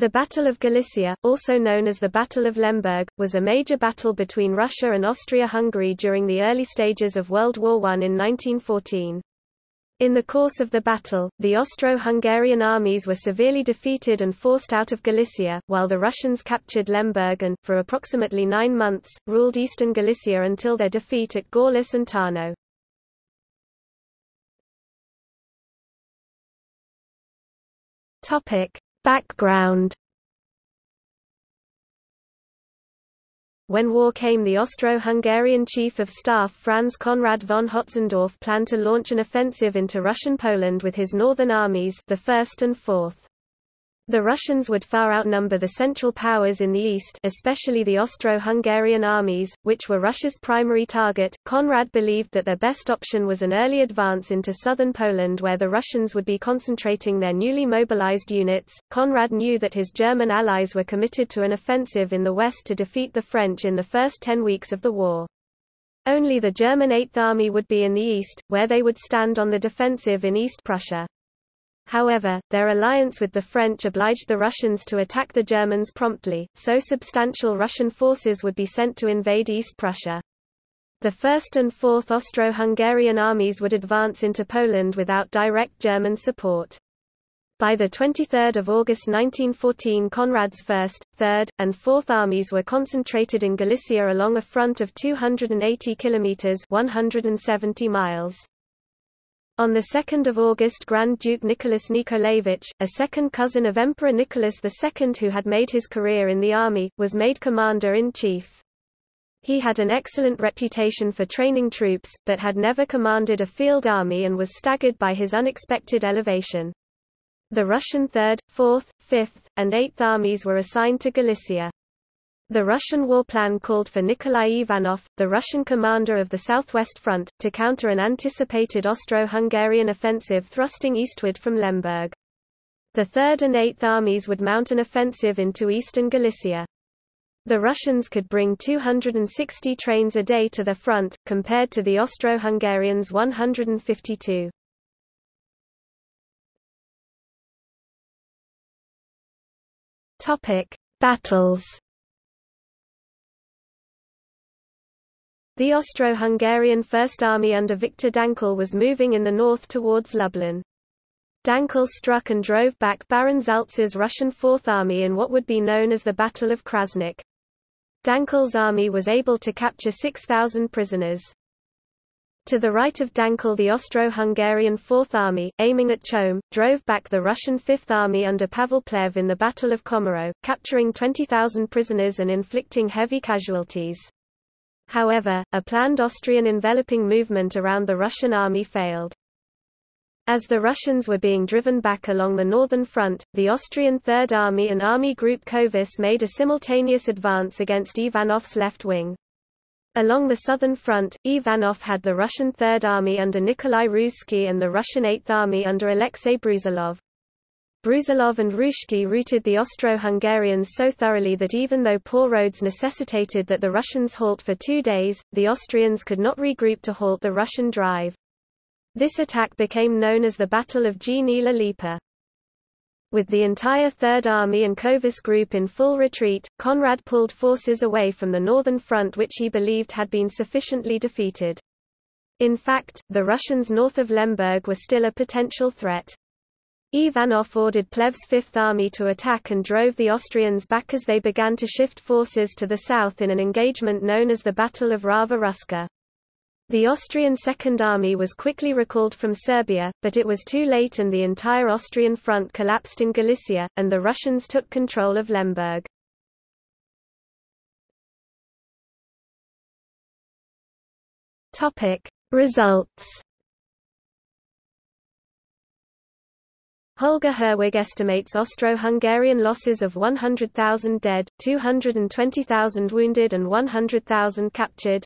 The Battle of Galicia, also known as the Battle of Lemberg, was a major battle between Russia and Austria-Hungary during the early stages of World War I in 1914. In the course of the battle, the Austro-Hungarian armies were severely defeated and forced out of Galicia, while the Russians captured Lemberg and, for approximately nine months, ruled eastern Galicia until their defeat at Gorlice and Tarnow. Topic. Background When war came the Austro-Hungarian chief of staff Franz Conrad von Hötzendorf planned to launch an offensive into Russian Poland with his northern armies the 1st and 4th. The Russians would far outnumber the Central Powers in the east especially the Austro-Hungarian armies, which were Russia's primary target. Conrad believed that their best option was an early advance into southern Poland where the Russians would be concentrating their newly mobilized units. Conrad knew that his German allies were committed to an offensive in the west to defeat the French in the first ten weeks of the war. Only the German Eighth Army would be in the east, where they would stand on the defensive in East Prussia. However, their alliance with the French obliged the Russians to attack the Germans promptly, so substantial Russian forces would be sent to invade East Prussia. The 1st and 4th Austro-Hungarian armies would advance into Poland without direct German support. By the 23 August 1914 Conrad's 1st, 3rd, and 4th armies were concentrated in Galicia along a front of 280 kilometers 170 miles. On 2 August Grand Duke Nicholas Nikolaevich, a second cousin of Emperor Nicholas II who had made his career in the army, was made commander-in-chief. He had an excellent reputation for training troops, but had never commanded a field army and was staggered by his unexpected elevation. The Russian 3rd, 4th, 5th, and 8th armies were assigned to Galicia. The Russian war plan called for Nikolai Ivanov, the Russian commander of the Southwest Front, to counter an anticipated Austro-Hungarian offensive thrusting eastward from Lemberg. The 3rd and 8th armies would mount an offensive into eastern Galicia. The Russians could bring 260 trains a day to the front, compared to the Austro-Hungarians' 152. Topic: Battles The Austro-Hungarian First Army under Viktor Dankl was moving in the north towards Lublin. Dankl struck and drove back Baron Salza's Russian Fourth Army in what would be known as the Battle of Krasnik. Dankl's army was able to capture 6,000 prisoners. To the right of Dankl the Austro-Hungarian Fourth Army, aiming at Cholm, drove back the Russian Fifth Army under Pavel Plehve in the Battle of Komarów, capturing 20,000 prisoners and inflicting heavy casualties. However, a planned Austrian enveloping movement around the Russian army failed. As the Russians were being driven back along the northern front, the Austrian Third Army and Army Group Kövess made a simultaneous advance against Ivanov's left wing. Along the southern front, Ivanov had the Russian Third Army under Nikolai Ruzsky and the Russian Eighth Army under Alexei Brusilov. Brusilov and Ruzsky routed the Austro-Hungarians so thoroughly that even though poor roads necessitated that the Russians halt for two days, the Austrians could not regroup to halt the Russian drive. This attack became known as the Battle of Gnila Lipa. With the entire Third Army and Kövess Group in full retreat, Conrad pulled forces away from the northern front which he believed had been sufficiently defeated. In fact, the Russians north of Lemberg were still a potential threat. Ivanov ordered Plehve's Fifth Army to attack and drove the Austrians back as they began to shift forces to the south in an engagement known as the Battle of Rava Ruska. The Austrian Second Army was quickly recalled from Serbia, but it was too late and the entire Austrian front collapsed in Galicia, and the Russians took control of Lemberg. Results Holger Herwig estimates Austro-Hungarian losses of 100,000 dead, 220,000 wounded and 100,000 captured.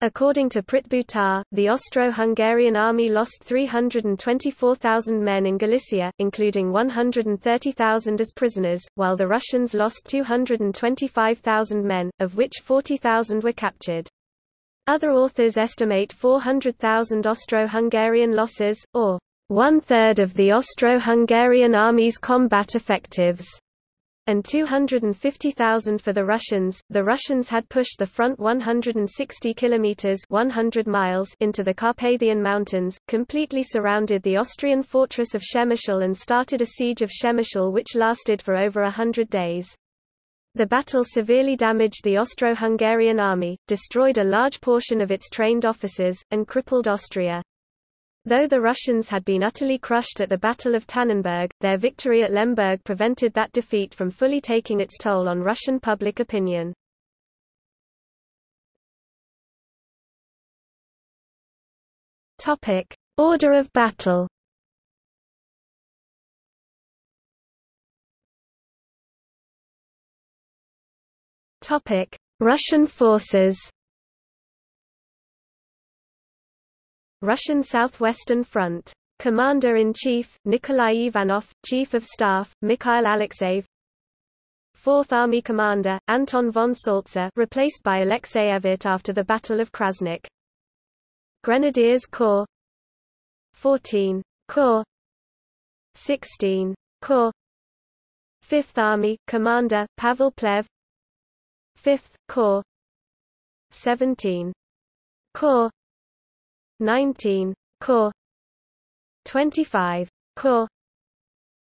According to Prit Buttar, the Austro-Hungarian army lost 324,000 men in Galicia, including 130,000 as prisoners, while the Russians lost 225,000 men, of which 40,000 were captured. Other authors estimate 400,000 Austro-Hungarian losses, or one-third of the Austro-Hungarian army's combat effectives. and 250,000 for the Russians. The Russians had pushed the front 160 kilometers (100 miles) into the Carpathian Mountains, completely surrounded the Austrian fortress of Przemyśl and started a siege of Przemyśl which lasted for over a hundred days. The battle severely damaged the Austro-Hungarian army, destroyed a large portion of its trained officers, and crippled Austria. Though the Russians had been utterly crushed at the Battle of Tannenberg, their victory at Lemberg prevented that defeat from fully taking its toll on Russian public opinion. Topic: Order of battle. Topic: Russian forces. Russian Southwestern Front. Commander-in-Chief, Nikolai Ivanov, Chief of Staff, Mikhail Alexeyev Fourth Army Commander, Anton von Salza replaced by Alexei Evert after the Battle of Krasnik. Grenadiers Corps 14. Corps 16. Corps Fifth Army, Commander, Pavel Plehve Fifth Corps 17. Corps 19. Corps 25. Corps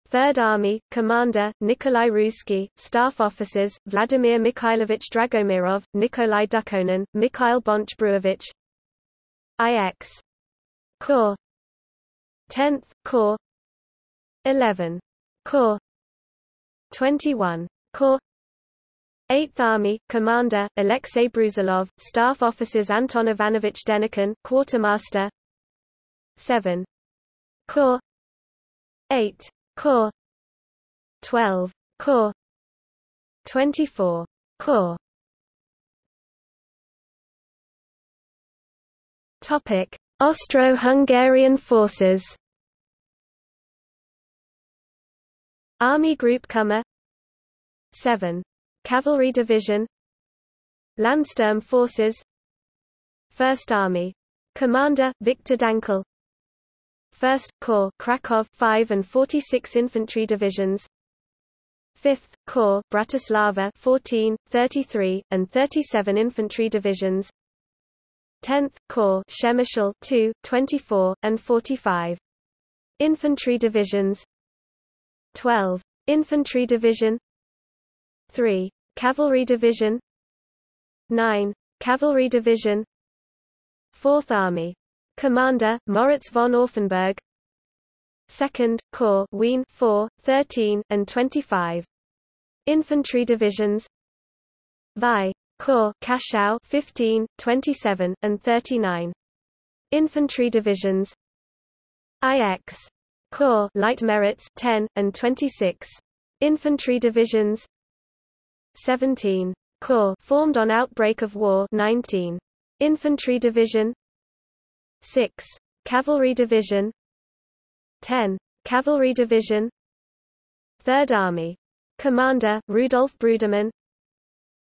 Third Army, Commander, Nikolai Ruzsky, Staff Officers, Vladimir Mikhailovich Dragomirov, Nikolai Dukhonin, Mikhail Bonch-Bruevich IX. Corps 10th Corps 11. Corps 21. Corps 8th Army, Commander, Alexei Brusilov, Staff Officers Anton Ivanovich Denikin, Quartermaster 7. Corps 8. Corps 12. Corps 24. Corps Topic: Austro-Hungarian forces. Army Group Kummer 7. Cavalry Division Landsturm Forces 1st Army. Commander, Viktor Dankl 1st Corps Krakow 5 and 46 Infantry Divisions 5th Corps Bratislava 14, 33, and 37 Infantry Divisions 10th Corps Przemyśl 2, 24, and 45 Infantry Divisions 12. Infantry Division 3. Cavalry Division 9. Cavalry Division 4th Army. Commander, Moritz von Auffenberg 2nd, Corps Wien 4, 13, and 25. Infantry Divisions Vi. Corps Kaschau 15, 27, and 39. Infantry Divisions IX. Corps Leitmeritz 10, and 26. Infantry Divisions 17. Corps formed on outbreak of war 19. Infantry Division 6. Cavalry Division 10. Cavalry Division 3rd Army. Commander, Rudolf Brudermann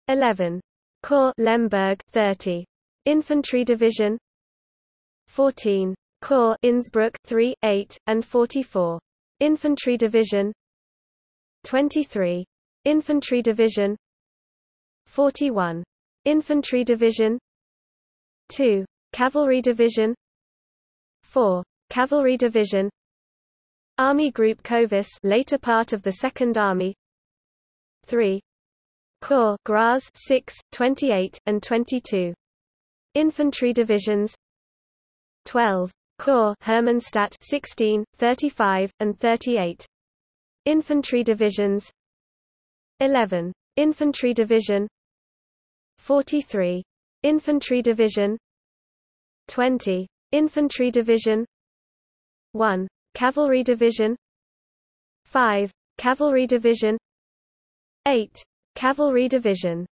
11. Corps Lemberg 30. Infantry Division 14. Corps Innsbruck 3, 8, and 44. Infantry Division 23. Infantry Division 41. Infantry Division 2. Cavalry Division 4. Cavalry Division Army Group Kövess later part of the Second Army 3. Corps Graz 6, 28, and 22. Infantry Divisions 12. Corps Hermannstadt 16, 35, and 38. Infantry Divisions 11. Infantry Division 43. Infantry Division 20. Infantry Division 1. Cavalry Division 5. Cavalry Division 8. Cavalry Division